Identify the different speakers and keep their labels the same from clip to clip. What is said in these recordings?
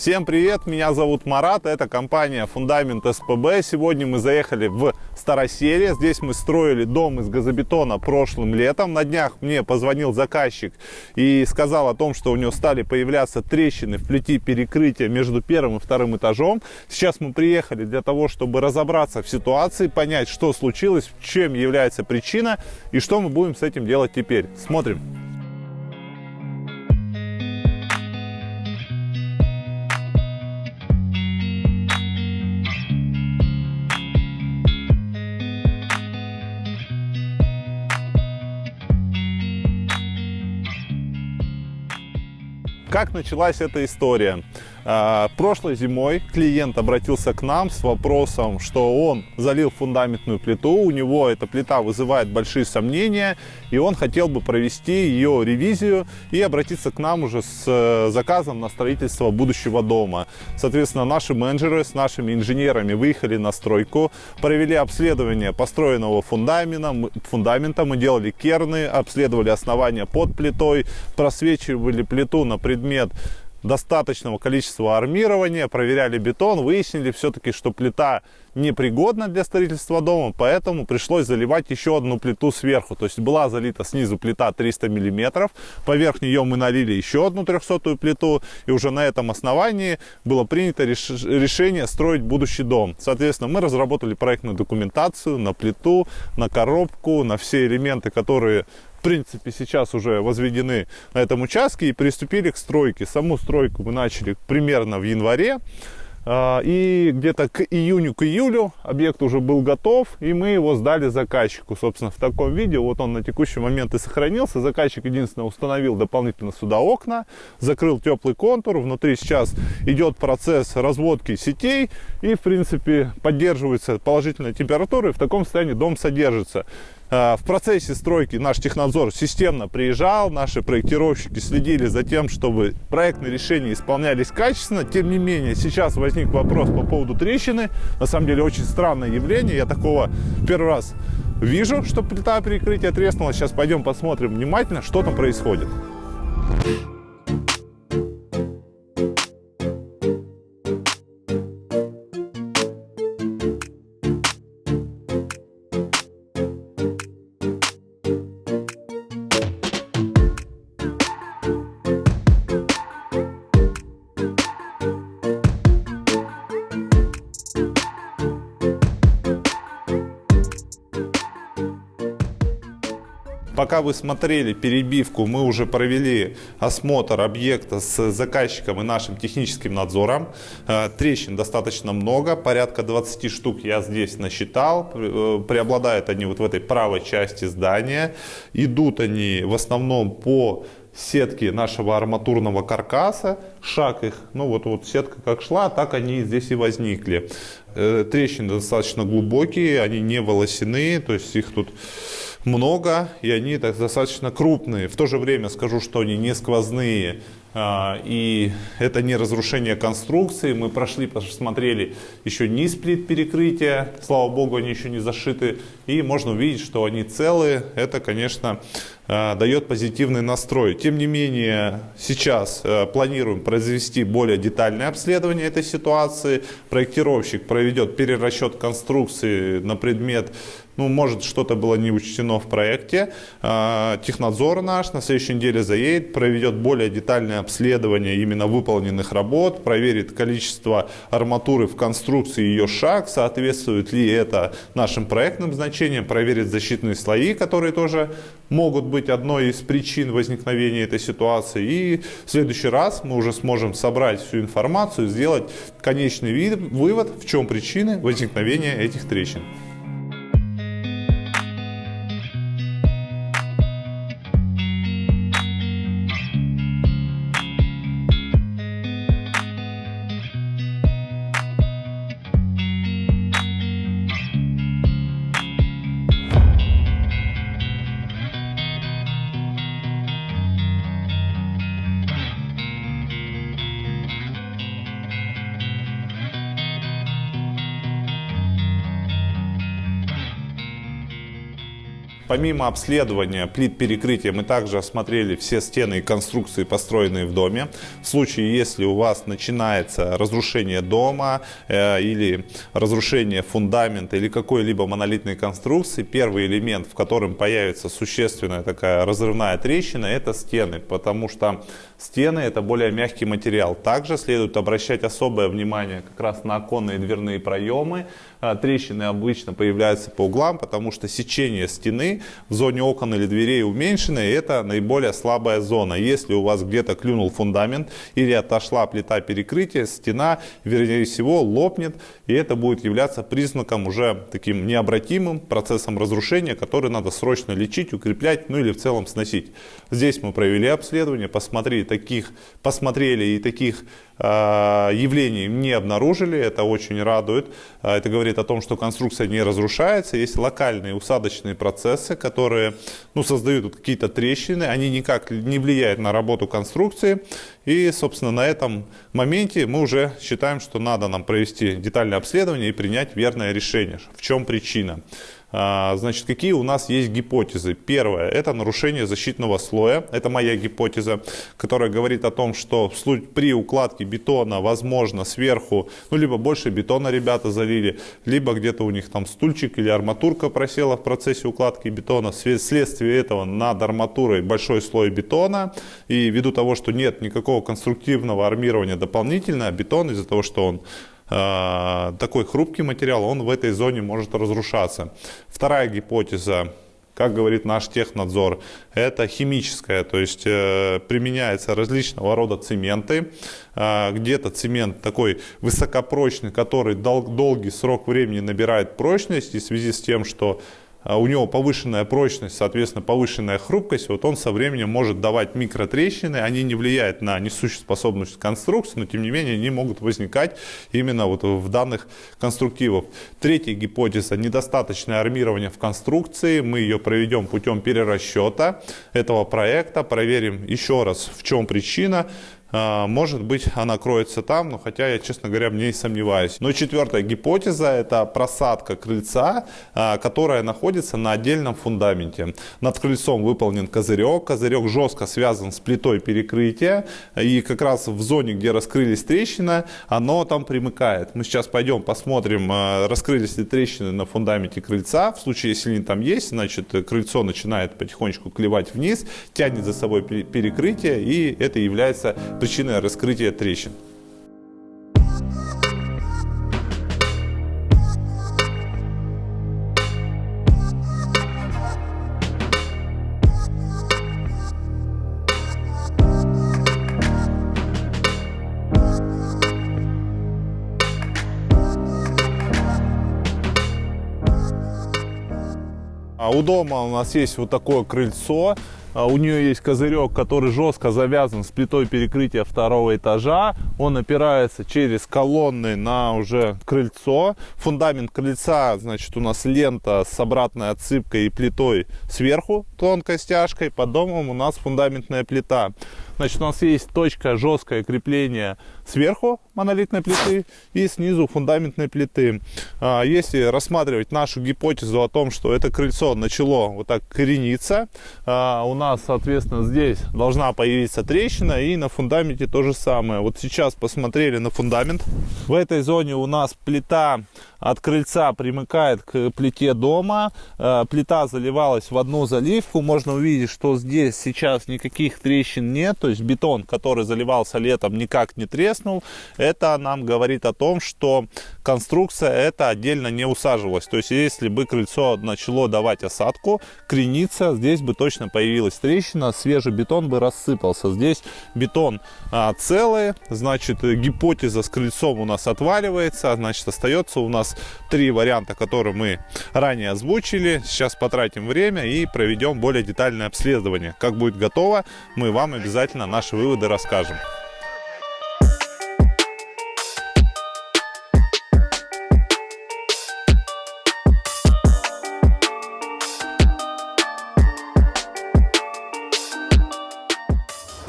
Speaker 1: Всем привет, меня зовут Марат, это компания Фундамент СПБ. Сегодня мы заехали в Староселье. Здесь мы строили дом из газобетона прошлым летом. На днях мне позвонил заказчик и сказал о том, что у него стали появляться трещины в плите перекрытия между первым и вторым этажом. Сейчас мы приехали для того, чтобы разобраться в ситуации, понять, что случилось, чем является причина и что мы будем с этим делать теперь. Смотрим. Как началась эта история? А, прошлой зимой клиент обратился к нам с вопросом, что он залил фундаментную плиту, у него эта плита вызывает большие сомнения, и он хотел бы провести ее ревизию и обратиться к нам уже с э, заказом на строительство будущего дома. Соответственно, наши менеджеры с нашими инженерами выехали на стройку, провели обследование построенного фундамента, фундамента мы делали керны, обследовали основания под плитой, просвечивали плиту на предмет достаточного количества армирования, проверяли бетон, выяснили все-таки, что плита непригодна для строительства дома, поэтому пришлось заливать еще одну плиту сверху. То есть была залита снизу плита 300 миллиметров, поверх нее мы налили еще одну 300 плиту, и уже на этом основании было принято реш решение строить будущий дом. Соответственно, мы разработали проектную документацию на плиту, на коробку, на все элементы, которые в принципе, сейчас уже возведены на этом участке и приступили к стройке. Саму стройку мы начали примерно в январе. А, и где-то к июню, к июлю объект уже был готов, и мы его сдали заказчику, собственно, в таком виде. Вот он на текущий момент и сохранился. Заказчик единственное установил дополнительно сюда окна, закрыл теплый контур. Внутри сейчас идет процесс разводки сетей, и, в принципе, поддерживается положительная температура, и в таком состоянии дом содержится. Э, в процессе стройки наш технадзор системно приезжал, наши проектировщики следили за тем, чтобы проектные решения исполнялись качественно. Тем не менее, сейчас возник вопрос по поводу трещины. На самом деле, очень странное явление. Я такого первый раз вижу, что плита перекрытия треснула. Сейчас пойдем посмотрим внимательно, что там происходит. Пока вы смотрели перебивку, мы уже провели осмотр объекта с заказчиком и нашим техническим надзором. Э, трещин достаточно много, порядка 20 штук я здесь насчитал. Э, преобладают они вот в этой правой части здания. Идут они в основном по сетки нашего арматурного каркаса, шаг их, ну вот, вот сетка как шла, так они здесь и возникли. Э, трещины достаточно глубокие, они не волосяные, то есть их тут много, и они так, достаточно крупные. В то же время скажу, что они не сквозные, а, и это не разрушение конструкции. Мы прошли, посмотрели еще низ плит перекрытия. Слава богу, они еще не зашиты. И можно увидеть, что они целые. Это, конечно, а, дает позитивный настрой. Тем не менее, сейчас а, планируем произвести более детальное обследование этой ситуации. Проектировщик проведет перерасчет конструкции на предмет ну, может, что-то было не учтено в проекте. Технадзор наш на следующей неделе заедет, проведет более детальное обследование именно выполненных работ, проверит количество арматуры в конструкции ее шаг, соответствует ли это нашим проектным значениям, проверит защитные слои, которые тоже могут быть одной из причин возникновения этой ситуации. И в следующий раз мы уже сможем собрать всю информацию, сделать конечный вывод, в чем причины возникновения этих трещин. Помимо обследования плит перекрытия, мы также осмотрели все стены и конструкции, построенные в доме. В случае, если у вас начинается разрушение дома э, или разрушение фундамента или какой-либо монолитной конструкции, первый элемент, в котором появится существенная такая разрывная трещина, это стены, потому что стены это более мягкий материал. Также следует обращать особое внимание как раз на оконные и дверные проемы, трещины обычно появляются по углам, потому что сечение стены в зоне окон или дверей уменьшено, и это наиболее слабая зона. Если у вас где-то клюнул фундамент или отошла плита перекрытия, стена, вернее всего, лопнет, и это будет являться признаком уже таким необратимым процессом разрушения, который надо срочно лечить, укреплять, ну или в целом сносить. Здесь мы провели обследование, посмотрели таких, посмотрели и таких явлений не обнаружили, это очень радует. А, это говорит о том, что конструкция не разрушается. Есть локальные усадочные процессы, которые ну, создают какие-то трещины, они никак не влияют на работу конструкции. И, собственно, на этом моменте мы уже считаем, что надо нам провести детальное обследование и принять верное решение. В чем причина? А, значит, какие у нас есть гипотезы? Первое – это нарушение защитного слоя. Это моя гипотеза, которая говорит о том, что при укладке бетона, возможно, сверху, ну, либо больше бетона ребята залили, либо где-то у них там стульчик или арматурка просела в процессе укладки бетона. Вследствие этого над арматурой большой слой бетона. И ввиду того, что нет никакого конструктивного армирования дополнительно, а бетон из-за того, что он такой хрупкий материал, он в этой зоне может разрушаться. Вторая гипотеза, как говорит наш технадзор, это химическая, то есть э, применяется различного рода цементы. Э, где-то цемент такой высокопрочный, который дол долгий срок времени набирает прочность, и в связи с тем, что у него повышенная прочность, соответственно, повышенная хрупкость, вот он со временем может давать микротрещины, они не влияют на несущую способность конструкции, но тем не менее они могут возникать именно вот в данных конструктивах. Третья гипотеза – недостаточное армирование в конструкции, мы ее проведем путем перерасчета этого проекта, проверим еще раз, в чем причина, а, может быть, она кроется там, но хотя я, честно говоря, в ней сомневаюсь. Но четвертая гипотеза – это просадка крыльца, а, которая находится на отдельном фундаменте. Над крыльцом выполнен козырек. Козырек жестко связан с плитой перекрытия. И как раз в зоне, где раскрылись трещины, оно там примыкает. Мы сейчас пойдем посмотрим, а, раскрылись ли трещины на фундаменте крыльца. В случае, если они там есть, значит, крыльцо начинает потихонечку клевать вниз, тянет за собой перекрытие, и это является причиной раскрытия трещин. А у дома у нас есть вот такое крыльцо. А у нее есть козырек, который жестко завязан с плитой перекрытия второго этажа. Он опирается через колонны на уже крыльцо. Фундамент крыльца, значит, у нас лента с обратной отсыпкой и плитой сверху тонкой стяжкой. Под домом у нас фундаментная плита. Значит, у нас есть точка жесткое крепление сверху монолитной плиты и снизу фундаментной плиты. А, если рассматривать нашу гипотезу о том, что это крыльцо начало вот так корениться, а, у нас, соответственно, здесь должна появиться трещина и на фундаменте то же самое. Вот сейчас посмотрели на фундамент. В этой зоне у нас плита от крыльца примыкает к плите дома. А, плита заливалась в одну заливку. Можно увидеть, что здесь сейчас никаких трещин нет. То есть бетон, который заливался летом, никак не треснул. Это нам говорит о том, что конструкция это отдельно не усаживалась. То есть если бы крыльцо начало давать осадку, крениться, здесь бы точно появилась трещина, свежий бетон бы рассыпался. Здесь бетон а, целый, значит гипотеза с крыльцом у нас отваливается, значит остается у нас три варианта, которые мы ранее озвучили. Сейчас потратим время и проведем более детальное обследование. Как будет готово, мы вам обязательно обязательно наши выводы расскажем.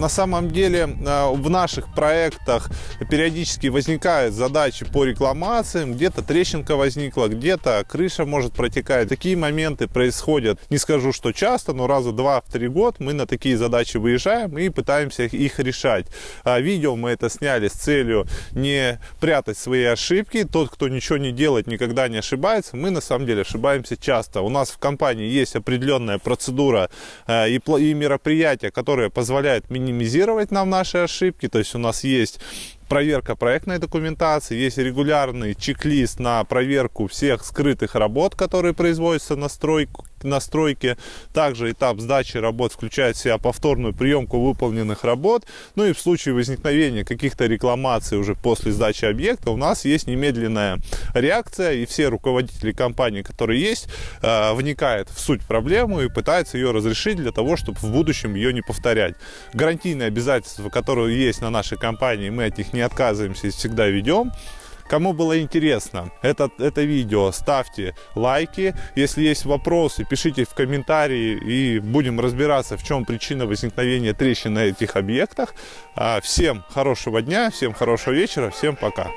Speaker 1: На самом деле э, в наших проектах периодически возникают задачи по рекламациям, где-то трещинка возникла, где-то крыша может протекать. Такие моменты происходят, не скажу, что часто, но раза два в три год мы на такие задачи выезжаем и пытаемся их решать. А видео мы это сняли с целью не прятать свои ошибки. Тот, кто ничего не делает, никогда не ошибается. Мы на самом деле ошибаемся часто. У нас в компании есть определенная процедура э, и, мероприятия, которые позволяют минимизировать нам наши ошибки. То есть у нас есть проверка проектной документации, есть регулярный чек-лист на проверку всех скрытых работ, которые производятся на стройку, на стройке. Также этап сдачи работ включает в себя повторную приемку выполненных работ. Ну и в случае возникновения каких-то рекламаций уже после сдачи объекта у нас есть немедленная реакция, и все руководители компании, которые есть, э, вникают в суть проблемы и пытаются ее разрешить для того, чтобы в будущем ее не повторять. Гарантийные обязательства, которые есть на нашей компании, мы от них не отказываемся и всегда ведем. Кому было интересно это, это видео, ставьте лайки. Если есть вопросы, пишите в комментарии и будем разбираться, в чем причина возникновения трещин на этих объектах. А, всем хорошего дня, всем хорошего вечера, всем пока.